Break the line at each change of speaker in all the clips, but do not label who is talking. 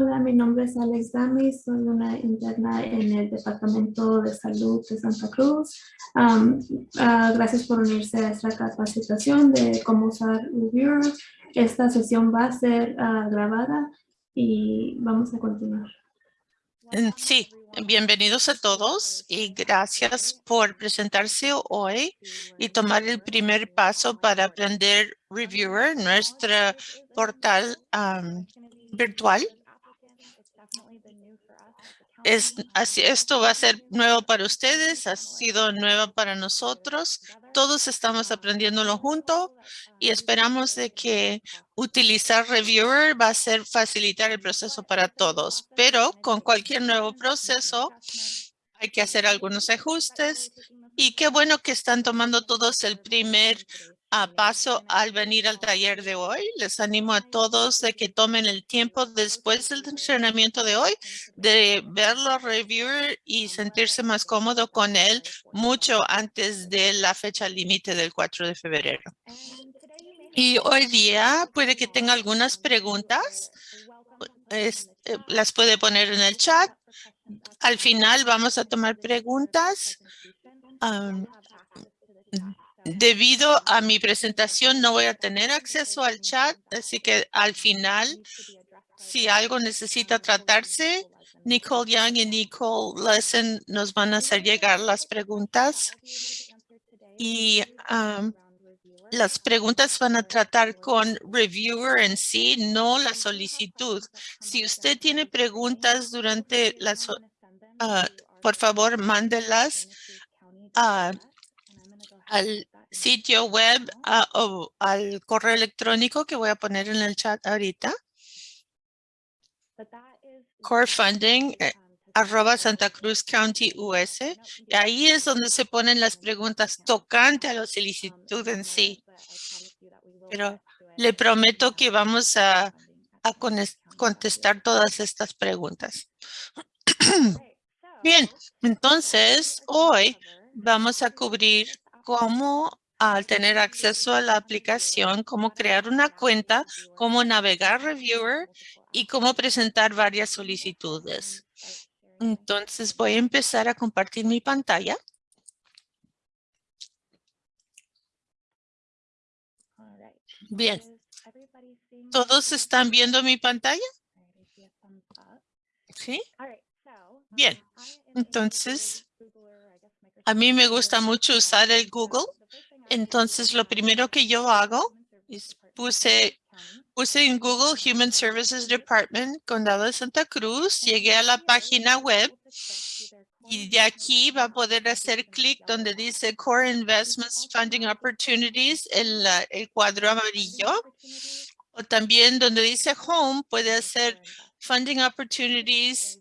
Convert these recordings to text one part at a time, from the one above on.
Hola, mi nombre es Alex Dami, soy una interna en el Departamento de Salud de Santa Cruz. Um, ah, gracias por unirse a esta capacitación de cómo usar Reviewer. Esta sesión va a ser ah, grabada y vamos a continuar.
Mm, Sí, bienvenidos a todos y gracias por presentarse hoy y tomar el primer paso para aprender Reviewer, nuestro portal virtual. Es, así, esto va a ser nuevo para ustedes, ha sido nuevo para nosotros. Todos estamos aprendiéndolo junto y esperamos de que utilizar Reviewer va a ser facilitar el proceso para todos. Pero con cualquier nuevo proceso hay que hacer algunos ajustes y qué bueno que están tomando todos el primer a paso al venir al taller de hoy. Les animo a todos de que tomen el tiempo después del entrenamiento de hoy de verlo, reviewer y sentirse más cómodo con él mucho antes de la fecha límite del 4 de febrero. Y hoy día puede que tenga algunas preguntas. Es- eh, las puede poner en el chat. Al final vamos a tomar preguntas. Debido a mi presentación no voy a tener acceso al chat, así que al final, si algo necesita tratarse, Nicole Young y Nicole Lesson nos van a hacer llegar las preguntas. Y am, las preguntas van a tratar con reviewer en sí, no la solicitud. Si usted tiene preguntas durante las, ah, por favor, mándelas al sitio web ah, al correo electrónico que voy a poner en el chat ahorita. Core funding eh, arroba Santa Cruz County US. Y ahí es donde se ponen las preguntas tocante a la solicitud en sí. Pero le prometo que vamos a, a contestar todas estas preguntas. Bien, entonces hoy vamos a cubrir cómo al tener acceso a la aplicación, cómo crear una cuenta, cómo navegar Reviewer y cómo presentar varias solicitudes. Entonces voy a empezar a compartir mi pantalla. Bien. ¿Todos están viendo mi pantalla? Sí. Bien. Entonces, a mí me gusta mucho usar el Google. Entonces, lo primero que yo hago es puse, puse en Google Human Services Department, Condado de Santa Cruz, llegué a la página web y de aquí va a poder hacer clic donde dice Core Investments Funding Opportunities, en la- el cuadro amarillo. O también donde dice Home, puede hacer Funding Opportunities,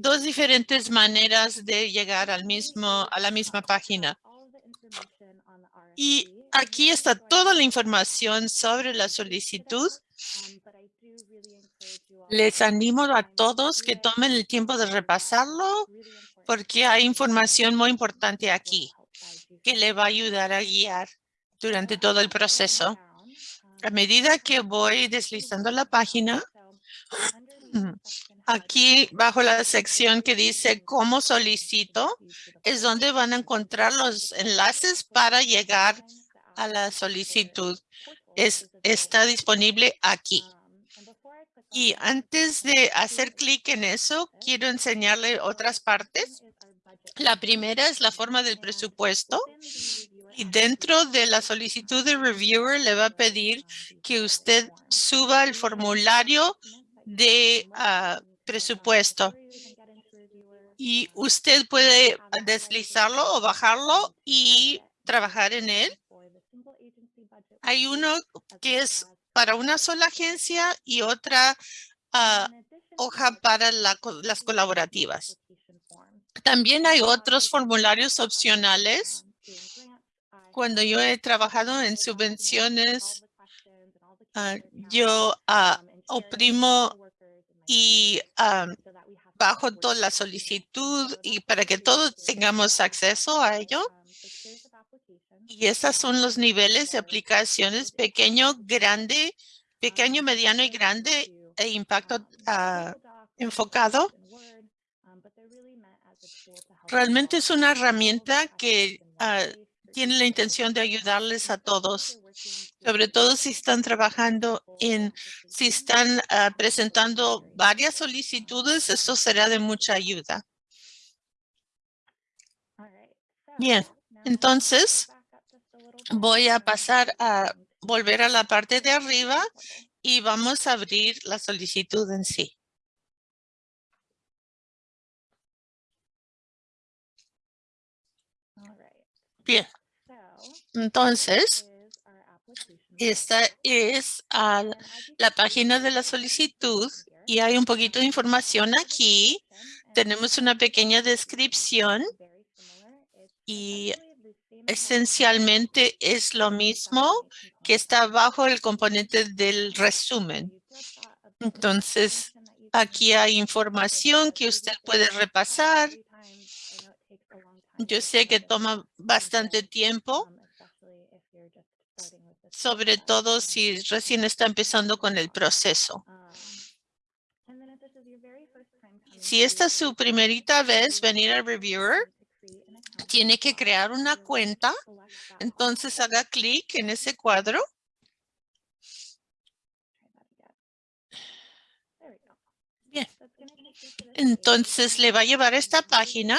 dos diferentes maneras de llegar al mismo, a la misma página. Y aquí está toda la información sobre la solicitud. Les animo a todos que tomen el tiempo de repasarlo porque hay información muy importante aquí que le va a ayudar a guiar durante todo el proceso. A medida que voy deslizando la página, aquí bajo la sección que dice cómo solicito, es donde van a encontrar los enlaces para llegar a la solicitud. Es, está disponible aquí. Y antes de hacer clic en eso, quiero enseñarle otras partes. La primera es la forma del presupuesto. Y dentro de la solicitud de reviewer le va a pedir que usted suba el formulario de ah, presupuesto. Y usted puede deslizarlo o bajarlo y trabajar en él. Hay uno que es para una sola agencia y otra ah, hoja para la las colaborativas. También hay otros formularios opcionales. Cuando yo he trabajado en subvenciones, ah, yo ah, oprimo y ah, bajo toda la solicitud y para que todos tengamos acceso a ello. Y esos son los niveles de aplicaciones pequeño, grande, pequeño, mediano y grande e impacto ah, enfocado. Realmente es una herramienta que ah, tiene la intención de ayudarles a todos, sobre todo si están trabajando en, si están ah, presentando varias solicitudes, esto será de mucha ayuda. Bien, entonces voy a pasar a volver a la parte de arriba y vamos a abrir la solicitud en sí. Bien. Entonces, esta es la página de la solicitud y hay un poquito de información aquí. Tenemos una pequeña descripción y esencialmente es lo mismo que está bajo el componente del resumen. Entonces, aquí hay información que usted puede repasar. Yo sé que toma bastante tiempo, sobre todo si recién está empezando con el proceso. Si esta es su primerita vez venir al Reviewer, tiene que crear una cuenta. Entonces haga clic en ese cuadro. Bien. Entonces le va a llevar a esta página.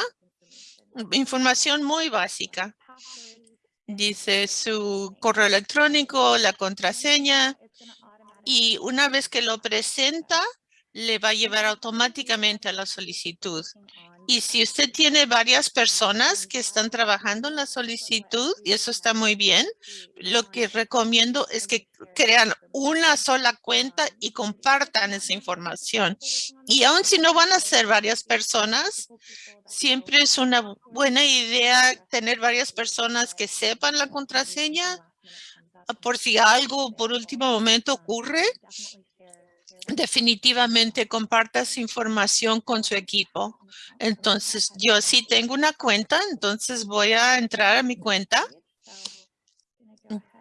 Información muy básica. Dice su correo electrónico, la contraseña. Y una vez que lo presenta, le va a llevar automáticamente a la solicitud. Y si usted tiene varias personas que están trabajando en la solicitud, y eso está muy bien, lo que recomiendo es que crean una sola cuenta y compartan esa información. Y aun si no van a ser varias personas, siempre es una buena idea tener varias personas que sepan la contraseña por si algo por último momento ocurre definitivamente comparta su información con su equipo. Entonces, yo sí tengo una cuenta, entonces voy a entrar a mi cuenta.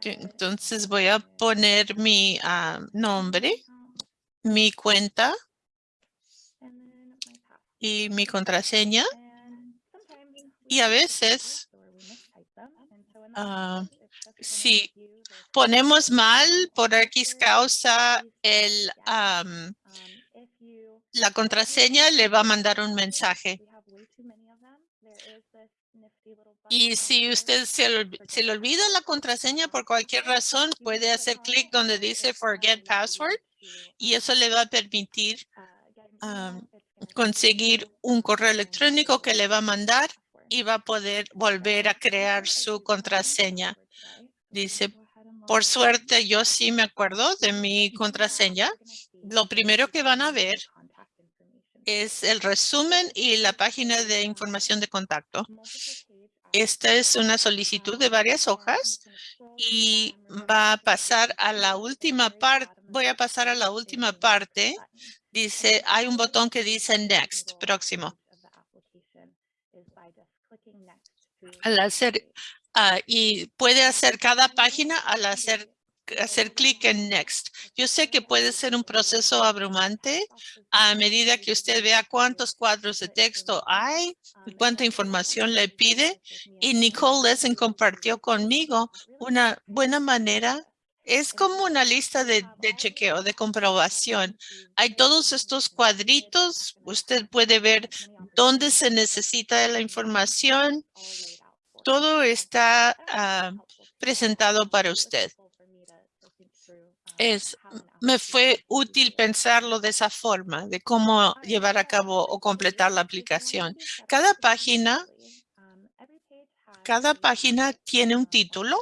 Entonces, voy a poner mi ah, nombre, mi cuenta y mi contraseña. Y a veces, uh, si ponemos mal por X causa el, la contraseña, le va a mandar un mensaje. Y si usted se, le olvida la contraseña por cualquier razón, puede hacer clic donde dice Forget Password y eso le va a permitir conseguir un correo electrónico que le va a mandar y va a poder volver a crear su contraseña. Dice, por suerte, yo sí me acuerdo de mi contraseña. Lo primero que van a ver es el resumen y la página de información de contacto. Esta es una solicitud de varias hojas y va a pasar a la última parte. Voy a pasar a la última parte. Dice, hay un botón que dice Next, próximo. Al hacer Ah, y puede hacer cada página al hacer hacer clic en Next. Yo sé que puede ser un proceso abrumante a medida que usted vea cuántos cuadros de texto hay y cuánta información le pide. Y Nicole Lesen compartió conmigo una buena manera. Es como una lista de, chequeo, de comprobación. Hay todos estos cuadritos. Usted puede ver dónde se necesita la información todo está ah, presentado para usted. Es, me fue útil pensarlo de esa forma, de cómo llevar a cabo o completar la aplicación. Cada página, cada página tiene un título.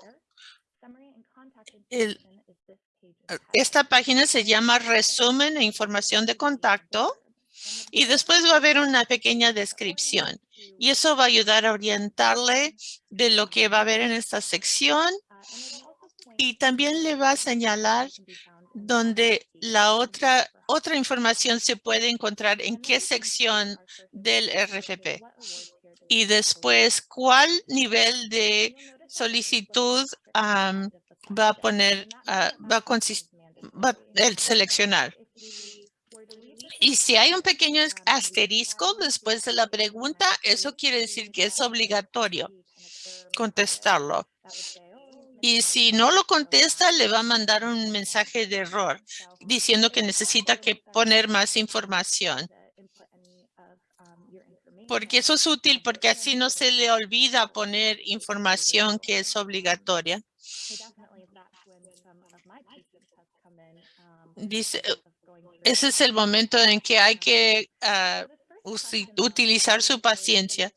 Esta página se llama resumen e información de contacto y después va a haber una pequeña descripción. Y eso va a ayudar a orientarle de lo que va a haber en esta sección. Y también le va a señalar donde la otra, otra información se puede encontrar en qué sección del RFP. Y después, cuál nivel de solicitud va a poner, va a seleccionar. Y si hay un pequeño asterisco después de la pregunta, eso quiere decir que es obligatorio contestarlo. Y si no lo contesta, le va a mandar un mensaje de error diciendo que necesita que poner más información. Porque eso es útil porque así no se le olvida poner información que es obligatoria. Dice, Ese es el momento en que hay que ah, utilizar su paciencia.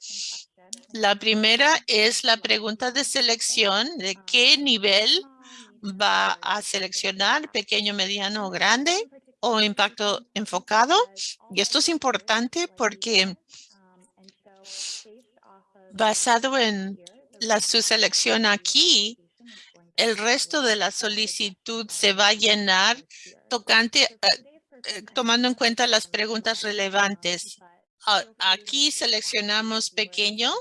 La primera es la pregunta de selección de qué nivel va a seleccionar, pequeño, mediano grande o impacto enfocado. Y esto es importante porque basado en la, su selección aquí, el resto de la solicitud se va a llenar tocante, eh, eh, tomando en cuenta las preguntas relevantes. A- Aquí seleccionamos pequeño,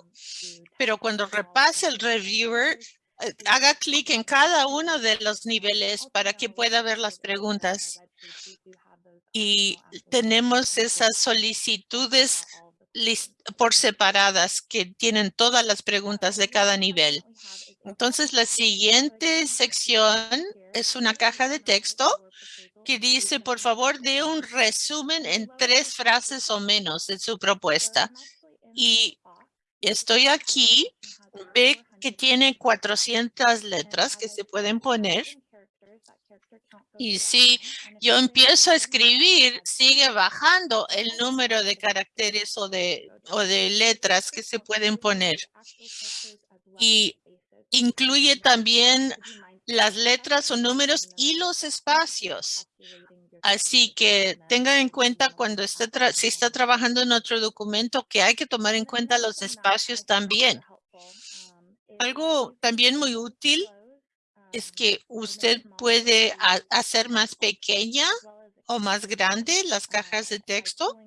pero cuando repase el reviewer, eh, haga clic en cada uno de los niveles para que pueda ver las preguntas. Y tenemos esas solicitudes por separadas que tienen todas las preguntas de cada nivel. Entonces, la siguiente sección es una caja de texto que dice, por favor, dé un resumen en tres frases o menos de su propuesta. Y estoy aquí, ve que tiene 400 letras que se pueden poner. Y si yo empiezo a escribir, sigue bajando el número de caracteres o de, o de letras que se pueden poner. Y incluye también las letras o números y los espacios. Así que tenga en cuenta cuando esté si está trabajando en otro documento que hay que tomar en cuenta los espacios también. Algo también muy útil es que usted puede ha- hacer más pequeña o más grande las cajas de texto.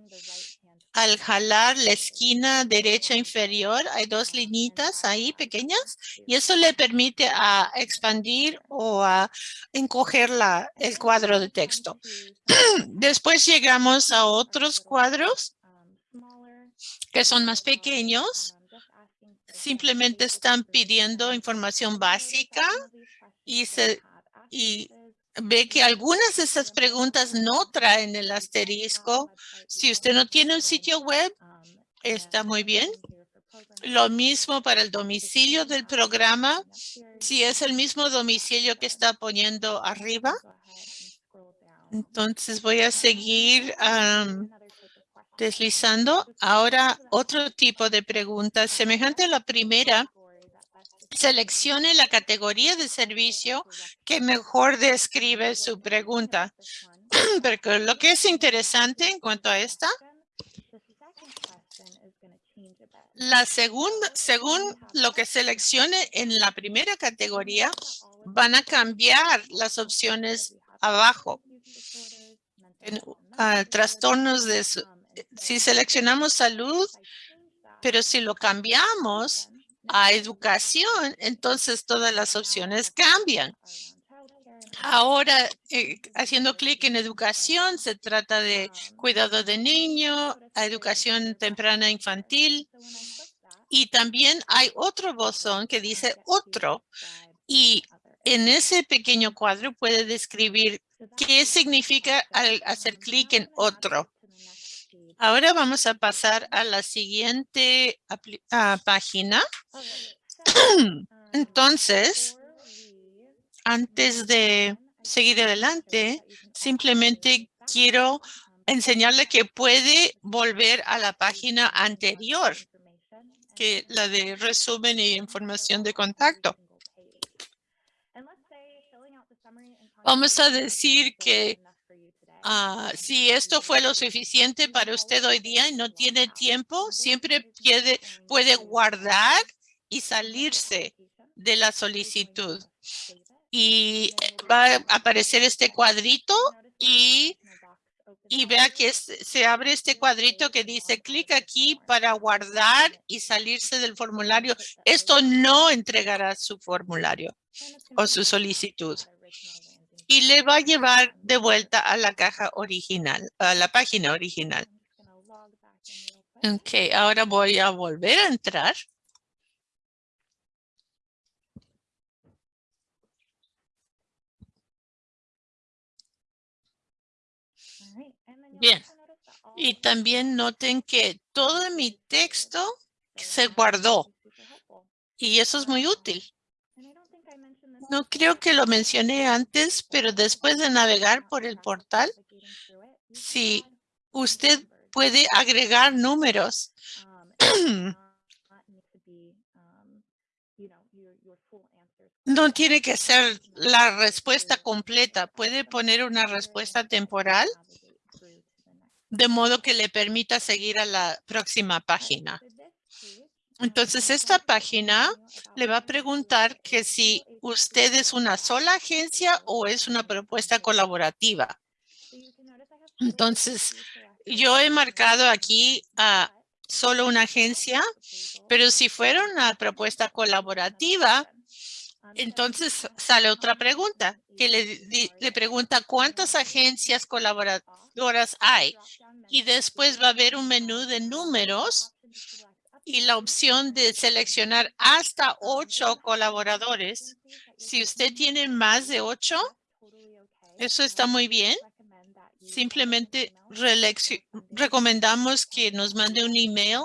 Al jalar la esquina derecha inferior, hay dos linitas ahí pequeñas y eso le permite a expandir o a encoger la, el cuadro de texto. Después llegamos a otros cuadros que son más pequeños. Simplemente están pidiendo información básica y se y ve que algunas de esas preguntas no traen el asterisco. Si usted no tiene un sitio web, está muy bien. Lo mismo para el domicilio del programa. Si es el mismo domicilio que está poniendo arriba, entonces voy a seguir deslizando. Ahora, otro tipo de preguntas semejante a la primera. Seleccione la categoría de servicio que mejor describe su pregunta. Porque lo que es interesante en cuanto a esta, la segunda, según lo que seleccione en la primera categoría, van a cambiar las opciones abajo. Trastornos de, su- si seleccionamos salud, pero si lo cambiamos a educación, entonces todas las opciones cambian. Ahora, eh, haciendo clic en educación, se trata de cuidado de niño, educación temprana infantil. Y también hay otro botón que dice otro. Y en ese pequeño cuadro puede describir qué significa al hacer clic en otro. Ahora vamos a pasar a la siguiente ah, página. Entonces, antes de seguir adelante, simplemente quiero enseñarle que puede volver a la página anterior, que la de resumen y información de contacto. Vamos a decir que ah, si esto fue lo suficiente para usted hoy día y no tiene tiempo, siempre puede, guardar y salirse de la solicitud. Y eh, va a aparecer este cuadrito y, vea que se abre este cuadrito que dice clic aquí para guardar y salirse del formulario. Esto no entregará su formulario o su solicitud. Y le va a llevar de vuelta a la caja original, a la página original. Ok, ahora voy a volver a entrar. Bien. Y también noten que todo mi texto se guardó. Y eso es muy útil. No creo que lo mencioné antes, pero después de navegar por el portal, si usted puede agregar números, no tiene que ser la respuesta completa. Puede poner una respuesta temporal de modo que le permita seguir a la próxima página. Entonces, esta página le va a preguntar que si usted es una sola agencia o es una propuesta colaborativa. Entonces, yo he marcado aquí a solo una agencia, pero si fuera una propuesta colaborativa, entonces sale otra pregunta que le, le pregunta cuántas agencias colaboradoras hay y después va a haber un menú de números y la opción de seleccionar hasta ocho colaboradores. Si usted tiene más de ocho, eso está muy bien. Simplemente recomendamos que nos mande un email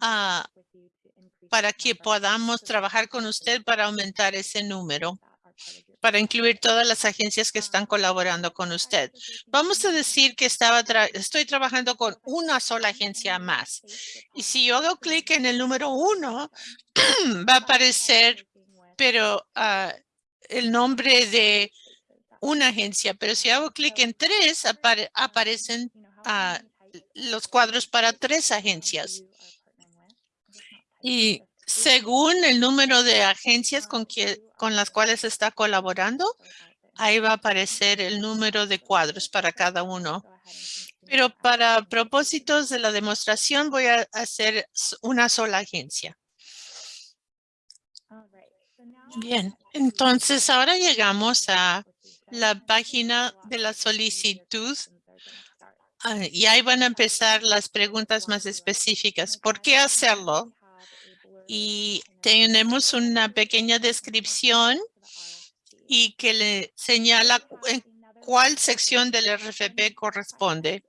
ah, para que podamos trabajar con usted para aumentar ese número para incluir todas las agencias que están colaborando con usted. Vamos a decir que estaba estoy trabajando con una sola agencia más. Y si yo hago clic en el número uno, va a aparecer, pero ah, el nombre de una agencia. Pero si hago clic en tres, aparecen ah, los cuadros para tres agencias. Y según el número de agencias con, las cuales está colaborando, ahí va a aparecer el número de cuadros para cada uno. Pero para propósitos de la demostración voy a hacer una sola agencia. Bien, entonces ahora llegamos a la página de la solicitud ah, y ahí van a empezar las preguntas más específicas. ¿Por qué hacerlo? Y tenemos una pequeña descripción y que le señala en cuál sección del RFP corresponde.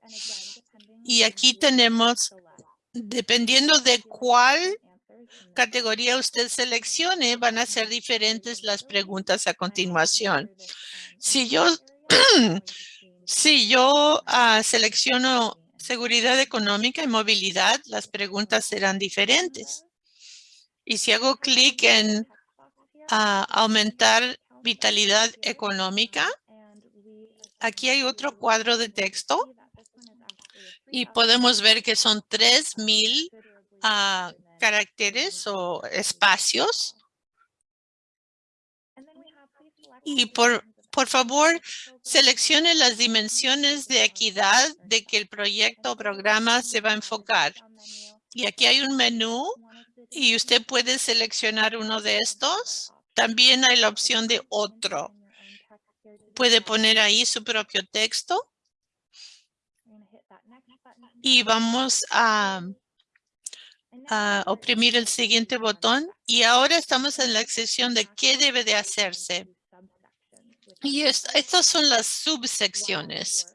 Y aquí tenemos, dependiendo de cuál categoría usted seleccione, van a ser diferentes las preguntas a continuación. Si yo, si yo ah, selecciono seguridad económica y movilidad, las preguntas serán diferentes. Y si hago clic en ah, aumentar vitalidad económica, aquí hay otro cuadro de texto y podemos ver que son 3000 uh, caracteres o espacios. Y por, por favor, seleccione las dimensiones de equidad de que el proyecto o programa se va a enfocar. Y aquí hay un menú y usted puede seleccionar uno de estos. También hay la opción de otro. Puede poner ahí su propio texto. Y vamos a, oprimir el siguiente botón. Y ahora estamos en la sección de qué debe de hacerse. Y estas son las subsecciones.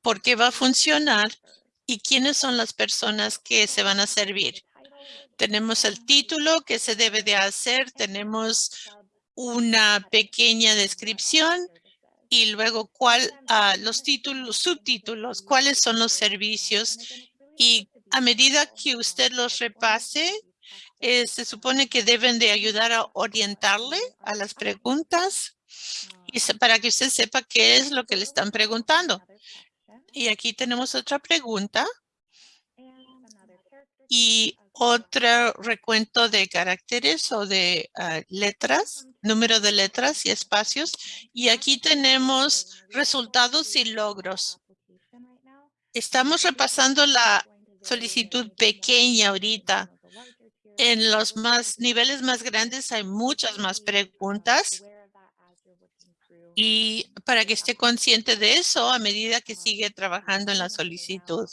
¿Por qué va a funcionar? ¿Y quiénes son las personas que se van a servir? Tenemos el título que se debe de hacer, tenemos una pequeña descripción y luego cuál, ah, los títulos, subtítulos, cuáles son los servicios y a medida que usted los repase, eh, se supone que deben de ayudar a orientarle a las preguntas y para que usted sepa qué es lo que le están preguntando. Y aquí tenemos otra pregunta. Y otro recuento de caracteres o de ah, letras, número de letras y espacios. Y aquí tenemos resultados y logros. Estamos repasando la solicitud pequeña ahorita. En los más niveles más grandes hay muchas más preguntas. Y para que esté consciente de eso a medida que sigue trabajando en la solicitud.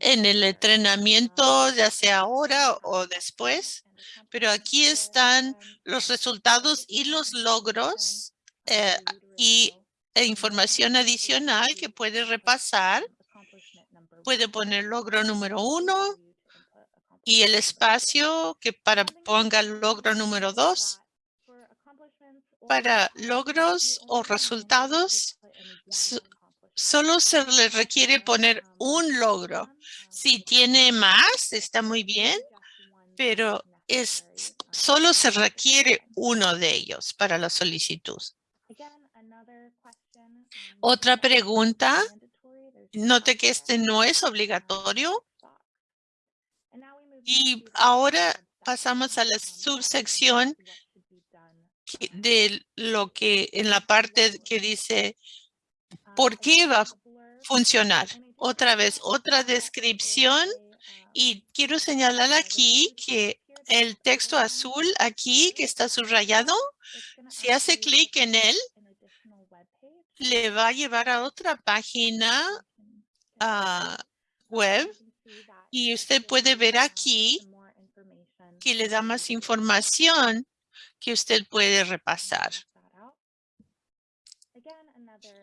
En el entrenamiento, ya sea ahora o después, pero aquí están los resultados y los logros eh, y e información adicional que puede repasar. Puede poner logro número uno y el espacio que para ponga logro número dos para logros o resultados, solo se le requiere poner un logro. Si tiene más, está muy bien, pero es solo se requiere uno de ellos para la solicitud. Otra pregunta. Note que este no es obligatorio. Y ahora pasamos a la subsección de lo que en la parte que dice por qué va a funcionar. Otra vez, otra descripción. Y quiero señalar aquí que el texto azul aquí que está subrayado, si hace clic en él, le va a llevar a otra página ah, web. Y usted puede ver aquí que le da más información que usted puede repasar.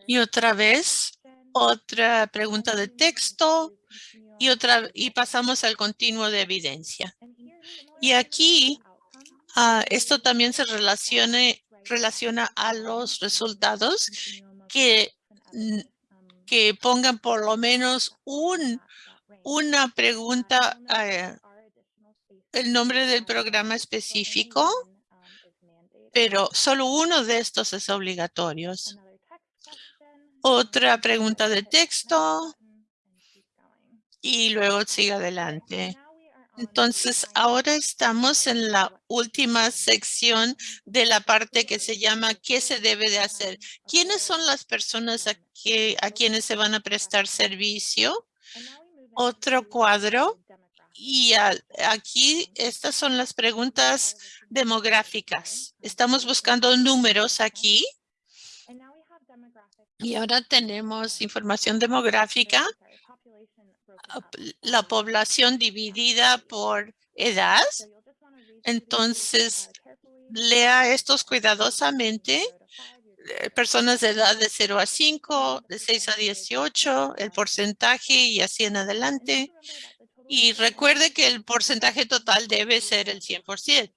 Y otra vez, otra pregunta de texto y otra y pasamos al continuo de evidencia. Y aquí, ah, esto también se relacione, relaciona a los resultados que, que pongan por lo menos un, una pregunta, eh, el nombre del programa específico pero solo uno de estos es obligatorio. Otra pregunta de texto y luego sigue adelante. Entonces, ahora estamos en la última sección de la parte que se llama ¿qué se debe de hacer? ¿Quiénes son las personas a, que, a quienes se van a prestar servicio? Otro cuadro. Y aquí estas son las preguntas demográficas. Estamos buscando números aquí. Y ahora tenemos información demográfica, la población dividida por edad. Entonces, lea estos cuidadosamente. Eh, personas de edad de 0 a 5, de 6 a 18, el porcentaje y así en adelante. Y recuerde que el porcentaje total debe ser el 100%.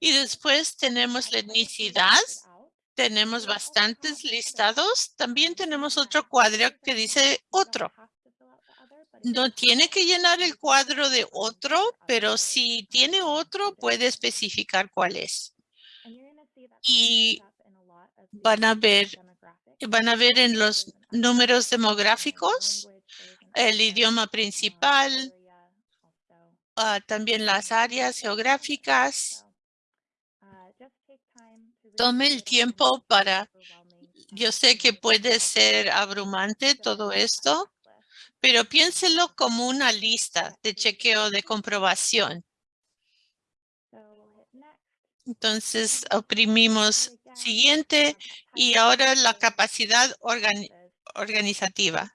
Y después tenemos la etnicidad. Tenemos bastantes listados. También tenemos otro cuadro que dice otro. No tiene que llenar el cuadro de otro, pero si tiene otro, puede especificar cuál es. Y van a ver, van a ver en los números demográficos el idioma principal, Ah, también las áreas geográficas. Tome el tiempo para, yo sé que puede ser abrumante todo esto, pero piénselo como una lista de chequeo de comprobación. Entonces oprimimos siguiente y ahora la capacidad organizativa.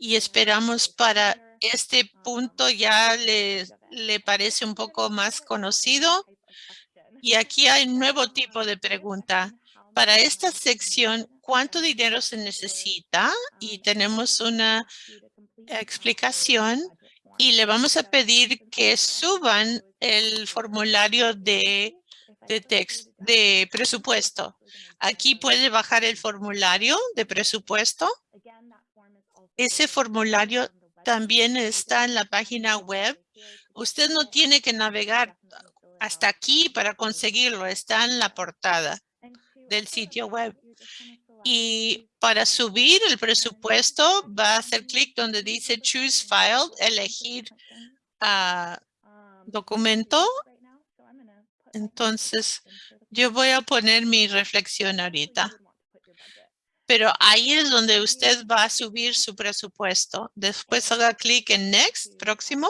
Y esperamos para este punto ya le, le parece un poco más conocido. Y aquí hay un nuevo tipo de pregunta. Para esta sección, ¿cuánto dinero se necesita? Y tenemos una explicación y le vamos a pedir que suban el formulario de, de, de presupuesto. Aquí puede bajar el formulario de presupuesto. Ese formulario también está en la página web. Usted no tiene que navegar hasta aquí para conseguirlo. Está en la portada del sitio web. Y para subir el presupuesto, va a hacer clic donde dice Choose File, elegir uh, documento. Entonces, yo voy a poner mi reflexión ahorita pero ahí es donde usted va a subir su presupuesto. Después haga clic en Next, próximo,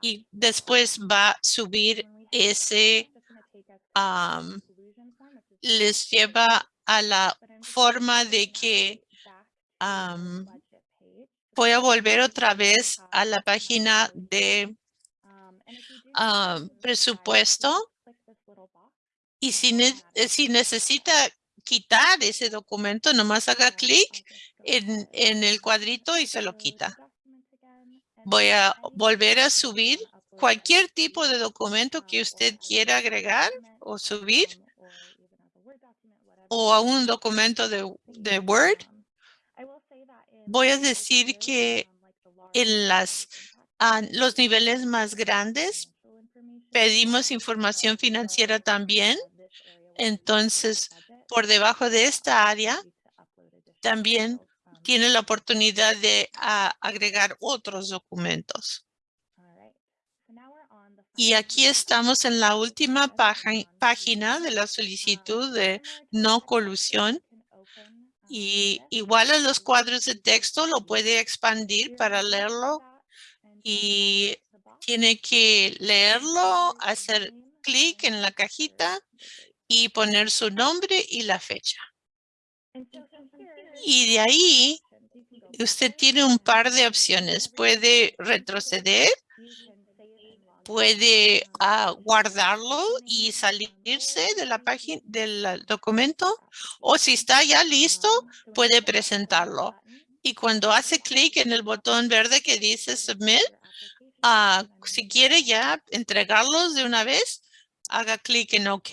y después va a subir ese, les lleva a la forma de que am, voy a volver otra vez a la página de presupuesto y si, ne- si necesita quitar ese documento, nomás haga clic en, en el cuadrito y se lo quita. Voy a volver a subir cualquier tipo de documento que usted quiera agregar o subir o a un documento de, de Word. Voy a decir que en las, ah, los niveles más grandes pedimos información financiera también. Entonces, por debajo de esta área, también tiene la oportunidad de ah, agregar otros documentos. Y aquí estamos en la última página de la solicitud de no colusión. Y igual a los cuadros de texto lo puede expandir para leerlo y tiene que leerlo, hacer clic en la cajita y poner su nombre y la fecha. Y de ahí usted tiene un par de opciones. Puede retroceder, puede ah, guardarlo y salirse de la página del documento o si está ya listo, puede presentarlo. Y cuando hace clic en el botón verde que dice Submit, ah, si quiere ya entregarlos de una vez, haga clic en OK.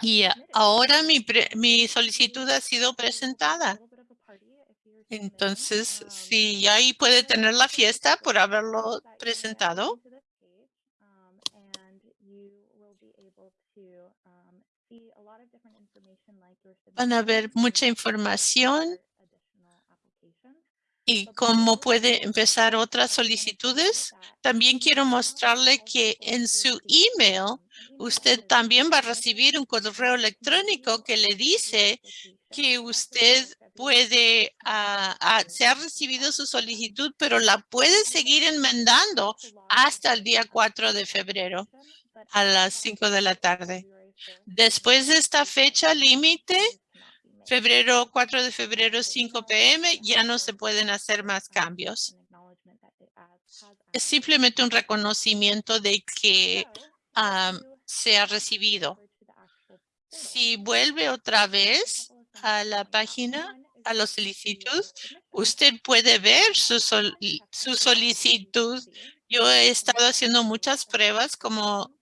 Y ah, ahora mi, solicitud ha sido presentada. Entonces, sí, ahí puede tener la fiesta por haberlo presentado. Van a ver mucha información y cómo puede empezar otras solicitudes. También quiero mostrarle que en su email usted también va a recibir un correo electrónico que le dice que usted puede, ah, se ha recibido su solicitud, pero la puede seguir enmendando hasta el día 4 de febrero a las 5 de la tarde. Después de esta fecha límite, febrero 4 de febrero 5 pm, ya no se pueden hacer más cambios. Es simplemente un reconocimiento de que se ha recibido. Si vuelve otra vez a la página, a los solicitudes, usted puede ver su, sol- su solicitud. Yo he estado haciendo muchas pruebas como,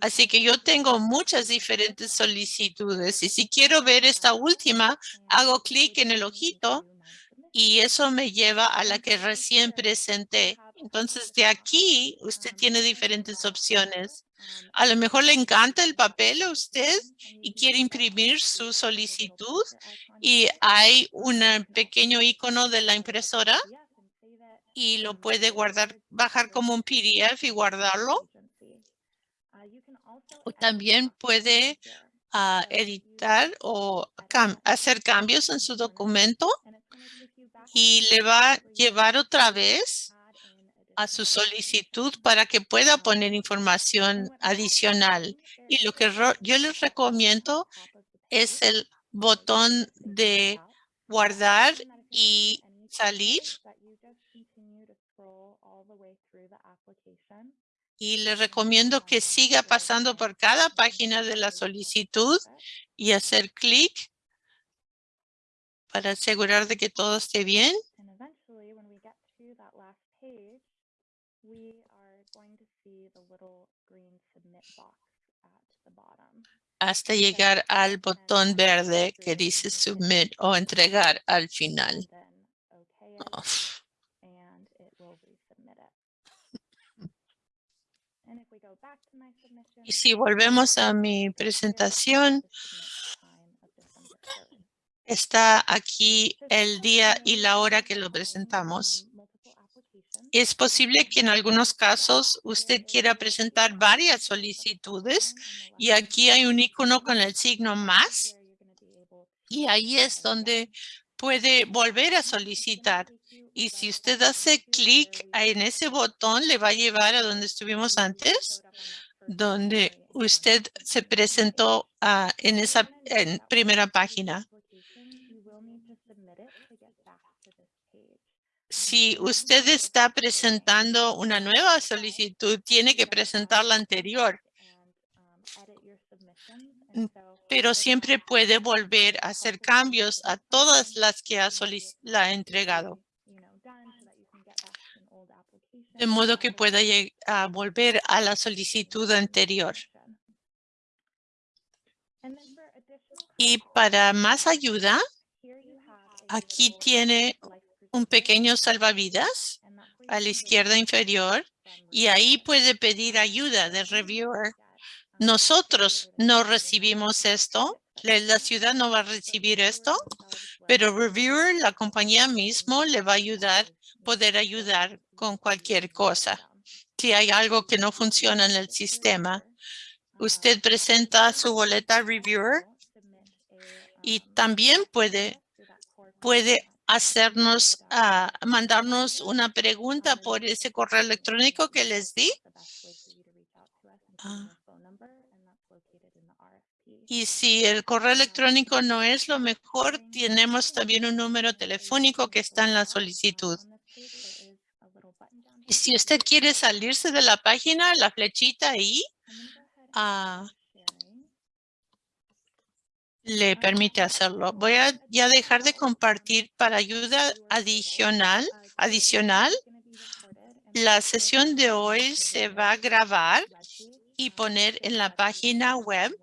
así que yo tengo muchas diferentes solicitudes. Y si quiero ver esta última, hago clic en el ojito y eso me lleva a la que recién presenté. Entonces, de aquí usted tiene diferentes opciones. A lo mejor le encanta el papel a usted y quiere imprimir su solicitud y hay un pequeño icono de la impresora y lo puede guardar, bajar como un PDF y guardarlo. O también puede ah, editar o cam- hacer cambios en su documento y le va a llevar otra vez a su solicitud para que pueda poner información adicional. Y lo que yo les recomiendo es el botón de guardar y salir. Y le recomiendo que siga pasando por cada página de la solicitud y hacer clic para asegurar de que todo esté bien. Hasta llegar al botón verde que dice submit o entregar al final.
Submission.
Y si volvemos a mi presentación,
the submit time of December 3rd.
está aquí el día y la hora que lo presentamos. Es posible que en algunos casos usted quiera presentar varias solicitudes y aquí hay un icono con el signo más y ahí es donde puede volver a solicitar. Y si usted hace clic en ese botón, le va a llevar a donde estuvimos antes, donde usted se presentó ah, en esa primera página. Si usted está presentando una nueva solicitud, tiene que presentar la anterior. Mm, Pero siempre puede volver a hacer cambios a todas las que ha, la ha entregado. De modo que pueda volver a la solicitud anterior. Y para más ayuda, aquí tiene un pequeño salvavidas a la izquierda inferior y ahí puede pedir ayuda del reviewer. Nosotros no recibimos esto, la ciudad no va a recibir esto, pero reviewer, la compañía mismo le va a ayudar, poder ayudar con cualquier cosa. Si hay algo que no funciona en el sistema, usted presenta su boleta reviewer y también puede, puede hacernos, ah, mandarnos una pregunta por ese correo electrónico que les di. Ah. Y si el correo electrónico no es lo mejor, tenemos también un número telefónico que está en la solicitud. Y si usted quiere salirse de la página, la flechita ahí ah, le permite hacerlo. Voy a ya dejar de compartir para ayuda adicional. Adicional, la sesión de hoy se va a grabar y poner en la página web,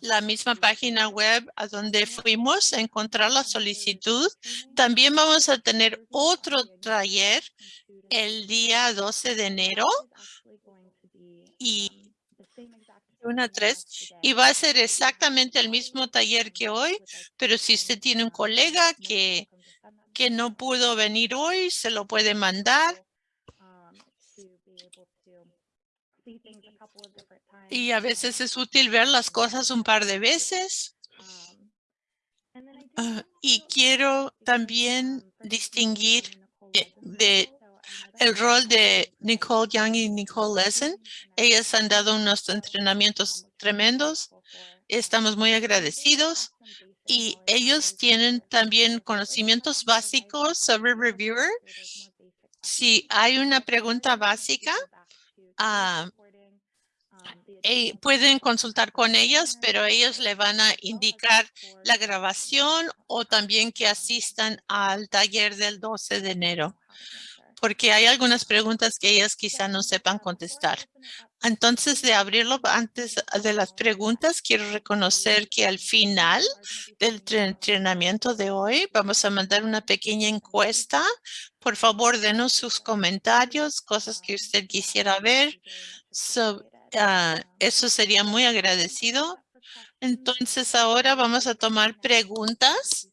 la misma página web a donde fuimos a encontrar la solicitud. También vamos a tener otro taller el día 12 de enero y una tres y va a ser exactamente el mismo taller que hoy, pero si usted tiene un colega que, que no pudo venir hoy, se lo puede mandar. Y a veces es útil ver las cosas un par de veces. Ah, y quiero también distinguir eh, de el rol de Nicole Young y Nicole Lesson. Ellas han dado unos entrenamientos tremendos. Estamos muy agradecidos. Y ellos tienen también conocimientos básicos sobre Reviewer. Si hay una pregunta básica, ah, eh, pueden consultar con ellas, pero ellos le van a indicar la grabación o también que asistan al taller del 12 de enero porque hay algunas preguntas que ellas quizá no sepan contestar. Entonces, de abrirlo antes de las preguntas, quiero reconocer que al final del entrenamiento de hoy vamos a mandar una pequeña encuesta. Por favor, denos sus comentarios, cosas que usted quisiera ver. Ah, eso sería muy agradecido. Entonces, ahora vamos a tomar preguntas.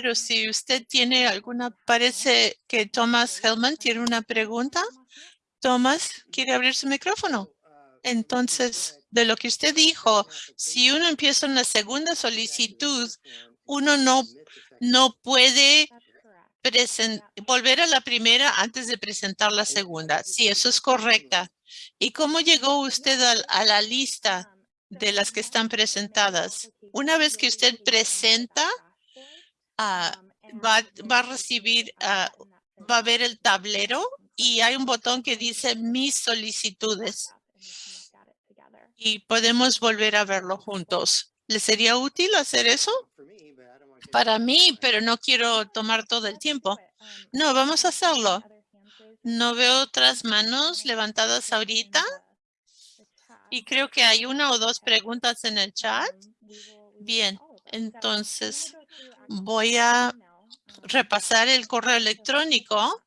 Pero si usted tiene alguna, parece que Thomas Hellman tiene una pregunta. Thomas, ¿quiere abrir su micrófono? Entonces, de lo que usted dijo, si uno empieza una segunda solicitud, uno no, no puede volver a la primera antes de presentar la segunda. Sí, eso es correcta. ¿Y cómo llegó usted a, a la lista de las que están presentadas? Una vez que usted presenta, Ah, va, va, a recibir, ah, va a ver el tablero y hay un botón que dice mis solicitudes. Y podemos volver a verlo juntos. ¿Le sería útil hacer eso? Para mí, pero no quiero tomar todo el tiempo. No, vamos a hacerlo. No veo otras manos levantadas ahorita. Y creo que hay una o dos preguntas en el chat. Bien, entonces voy a repasar el correo electrónico.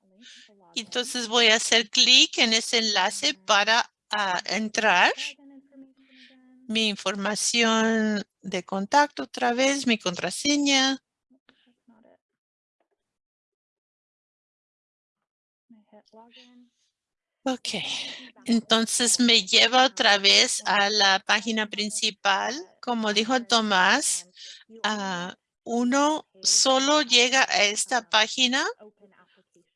Entonces voy a hacer clic en ese enlace para ah, entrar. Mi información de contacto otra vez, mi contraseña. Ok, entonces me lleva otra vez a la página principal. Como dijo Tomás, uh, uno solo llega a esta página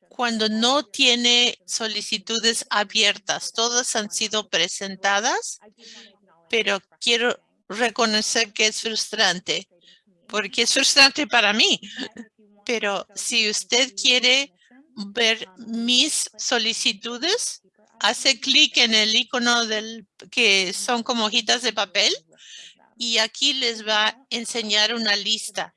cuando no tiene solicitudes abiertas. Todas han sido presentadas, pero quiero reconocer que es frustrante, porque es frustrante para mí. Pero si usted quiere ver mis solicitudes, hace clic en el icono del que son como hojitas de papel y aquí les va a enseñar una lista.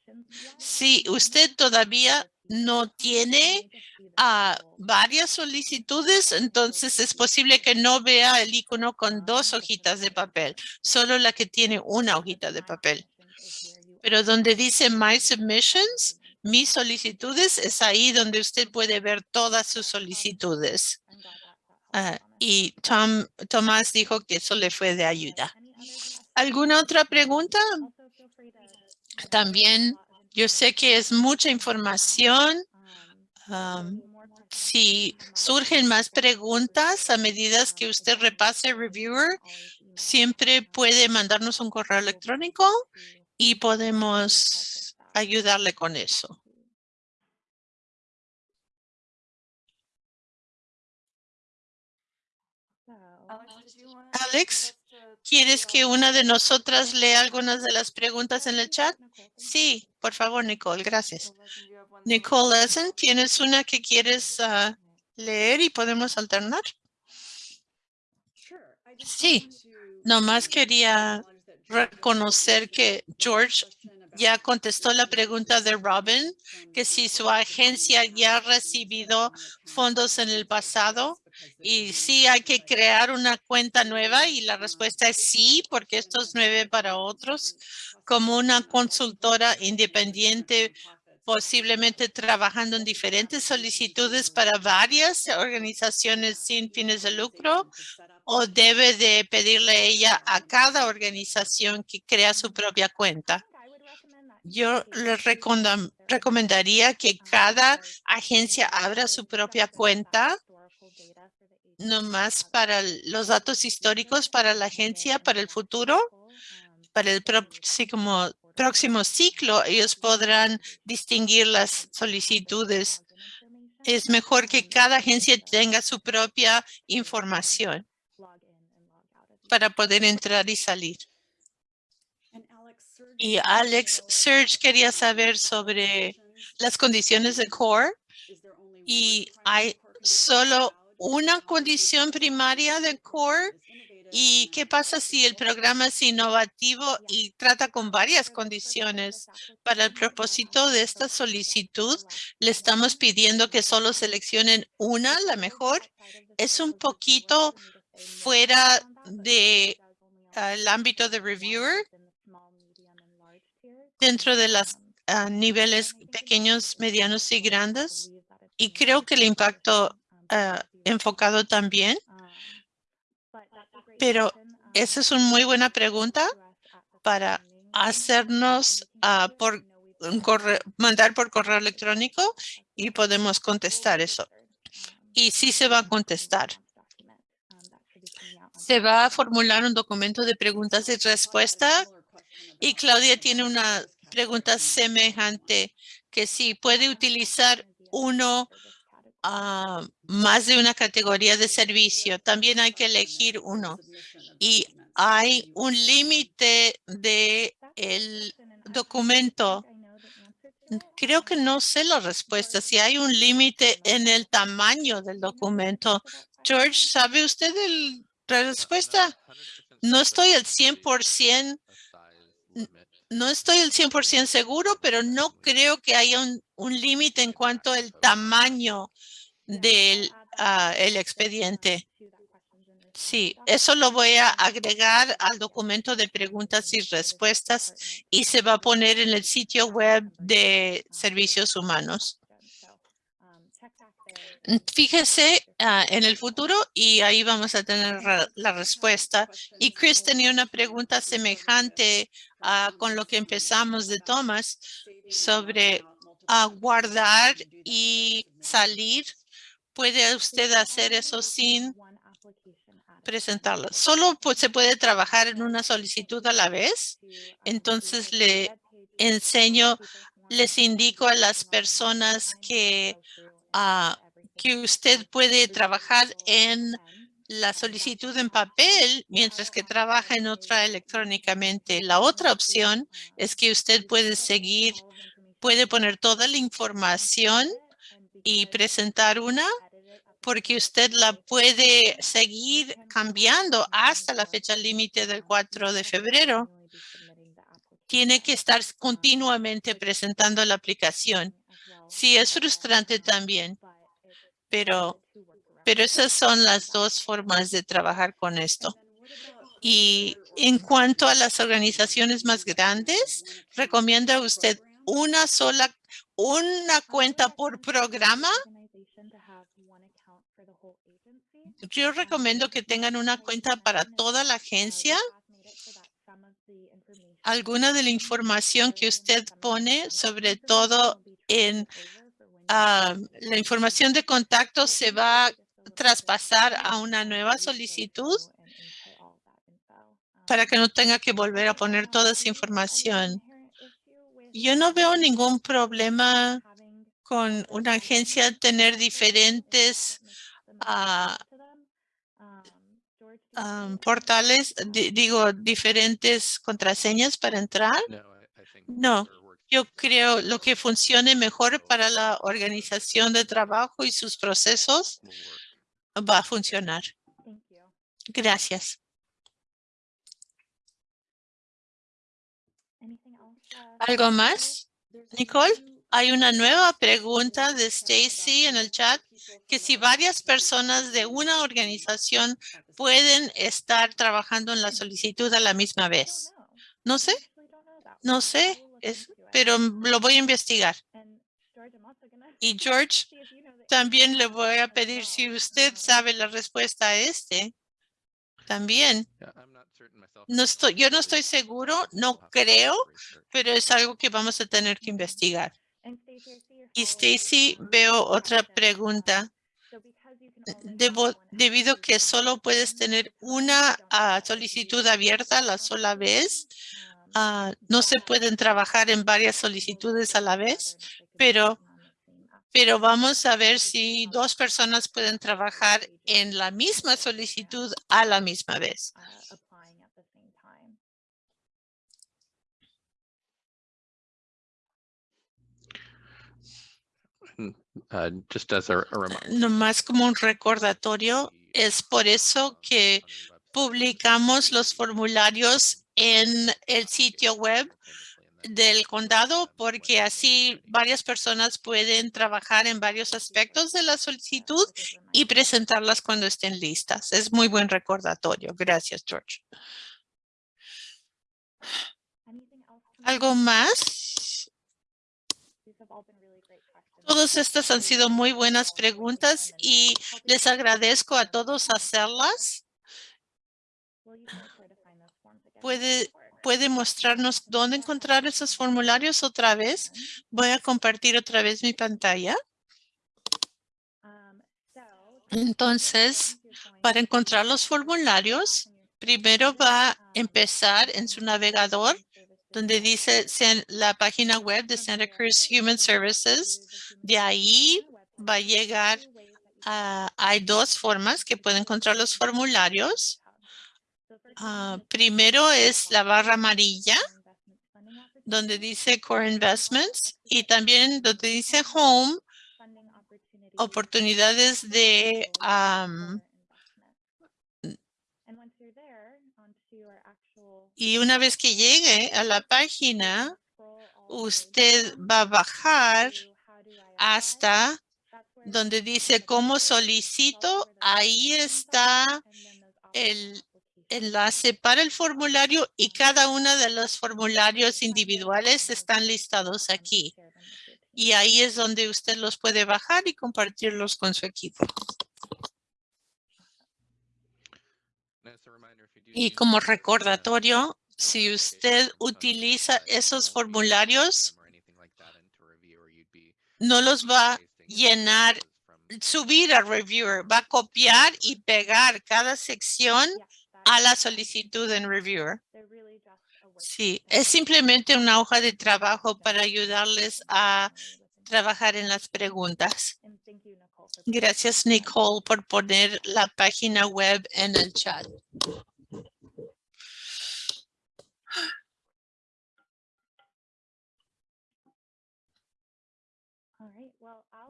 Si usted todavía no tiene ah, varias solicitudes, entonces es posible que no vea el icono con dos hojitas de papel, solo la que tiene una hojita de papel. Pero donde dice My Submissions, mis solicitudes, es ahí donde usted puede ver todas sus solicitudes. Ah, y Tom, Tomás dijo que eso le fue de ayuda. ¿Alguna otra pregunta? También yo sé que es mucha información. si surgen más preguntas a medida que usted repase Reviewer, siempre puede mandarnos un correo electrónico y podemos ayudarle con eso. Alex, ¿quieres que una de nosotras lea algunas de las preguntas en el chat? Sí, por favor, Nicole, gracias. Nicole Lesson, ¿tienes una que quieres ah, leer y podemos alternar? Sí, nomás quería reconocer que George ya contestó la pregunta de Robin, que si su agencia ya ha recibido fondos en el pasado y si hay que crear una cuenta nueva y la respuesta es sí, porque esto es nueve para otros, como una consultora independiente posiblemente trabajando en diferentes solicitudes para varias organizaciones sin fines de lucro o debe de pedirle ella a cada organización que crea su propia cuenta. Yo le recomendaría que cada agencia abra su propia cuenta nomás para los datos históricos para la agencia, para el futuro, para el próximo, próximo ciclo, ellos podrán distinguir las solicitudes. Es mejor que cada agencia tenga su propia información para poder entrar y salir. Y Alex Serge quería saber sobre las condiciones de CORE y hay solo una condición primaria de CORE ¿Y qué pasa si el programa es innovativo y trata con varias condiciones? Para el propósito de esta solicitud, le estamos pidiendo que solo seleccionen una, la mejor. Es un poquito fuera del ámbito de reviewer dentro de los ah, niveles pequeños, medianos y grandes. Y creo que el impacto ah, enfocado también pero esa es una muy buena pregunta para hacernos ah, por mandar por correo electrónico y podemos contestar eso. Y sí se va a contestar. Se va a formular un documento de preguntas y respuestas y Claudia tiene una pregunta semejante que si puede utilizar uno a más de una categoría de servicio. También hay que elegir uno. Y hay un límite de el documento. Creo que no sé la respuesta. Si hay un límite en el tamaño del documento. George, ¿sabe usted la respuesta? No estoy al 100% no estoy al 100% seguro, pero no creo que haya un límite en cuanto al tamaño del ah, el expediente. Sí, eso lo voy a agregar al documento de preguntas y respuestas y se va a poner en el sitio web de servicios humanos. Fíjese ah, en el futuro y ahí vamos a tener la respuesta. Y Chris tenía una pregunta semejante ah, con lo que empezamos de Thomas sobre a guardar y salir. ¿Puede usted hacer eso sin presentarlo? Solo pues, se puede trabajar en una solicitud a la vez. Entonces le enseño, les indico a las personas que que usted puede trabajar en la solicitud en papel mientras que trabaja en otra electrónicamente. La otra opción es que usted puede seguir, puede poner toda la información y presentar una porque usted la puede seguir cambiando hasta la fecha límite del 4 de febrero. Tiene que estar continuamente presentando la aplicación. Sí, es frustrante también, pero, pero esas son las dos formas de trabajar con esto. Y en cuanto a las organizaciones más grandes, ¿recomienda usted una sola, una cuenta por programa yo recomiendo que tengan una cuenta para toda la agencia. Alguna de la información que usted pone, sobre todo en ah, la información de contacto, se va a traspasar a una nueva solicitud para que no tenga que volver a poner toda esa información. Yo no veo ningún problema con una agencia tener diferentes uh, um, portales, di digo, diferentes contraseñas para entrar? No, yo creo lo que funcione mejor para la organización de trabajo y sus procesos va a funcionar. Gracias. ¿Algo más, Nicole? Hay una nueva pregunta de Stacy en el chat, que si varias personas de una organización pueden estar trabajando en la solicitud a la misma vez. No sé, no sé, pero lo voy a investigar. Y George, también le voy a pedir si usted sabe la respuesta a este. También. No estoy, yo no estoy seguro, no creo, pero es algo que vamos a tener que investigar. Y Stacy, veo otra pregunta. Debo, debido que solo puedes tener una ah, solicitud abierta a la sola vez, ah, no se pueden trabajar en varias solicitudes a la vez, pero, pero vamos a ver si dos personas pueden trabajar en la misma solicitud a la misma vez.
Uh, just as a,
No más como un recordatorio, es por eso que publicamos los formularios en el sitio web del condado porque así varias personas pueden trabajar en varios aspectos de la solicitud y presentarlas cuando estén listas. Es muy buen recordatorio. Gracias, George. ¿Algo más? Todas estas han sido muy buenas preguntas y les agradezco a todos hacerlas. ¿Puede, puede mostrarnos dónde encontrar esos formularios otra vez? Voy a compartir otra vez mi pantalla. Entonces, para encontrar los formularios, primero va a empezar en su navegador donde dice la página web de Santa Cruz Human Services. De ahí va a llegar hay dos formas que puede encontrar los formularios. Ah, primero es la barra amarilla, donde dice Core Investments y también donde dice Home, oportunidades de Y una vez que llegue a la página, usted va a bajar hasta donde dice cómo solicito. Ahí está el enlace para el formulario y cada uno de los formularios individuales están listados aquí. Y ahí es donde usted los puede bajar y compartirlos con su equipo. Y como recordatorio, si usted utiliza esos formularios, no los va a llenar, subir a Reviewer, va a copiar y pegar cada sección a la solicitud en Reviewer. Sí, es simplemente una hoja de trabajo para ayudarles a trabajar en las preguntas. Gracias, Nicole, por poner la página web en el chat.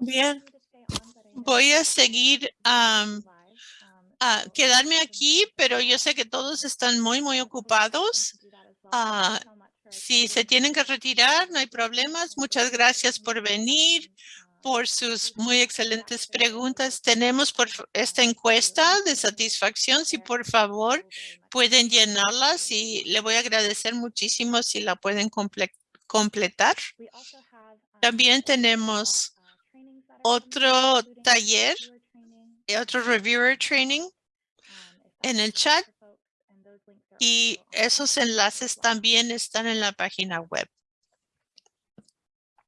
Bien. Voy a seguir
um,
a quedarme aquí, pero yo sé que todos están muy, muy ocupados. Ah, Si se tienen que retirar, no hay problemas. Muchas gracias por venir, por sus muy excelentes preguntas. Tenemos por esta encuesta de satisfacción. Si por favor pueden llenarlas y le voy a agradecer muchísimo si la pueden comple- completar. También tenemos otro taller, eh, otro reviewer training en el chat y esos enlaces también están en la página web.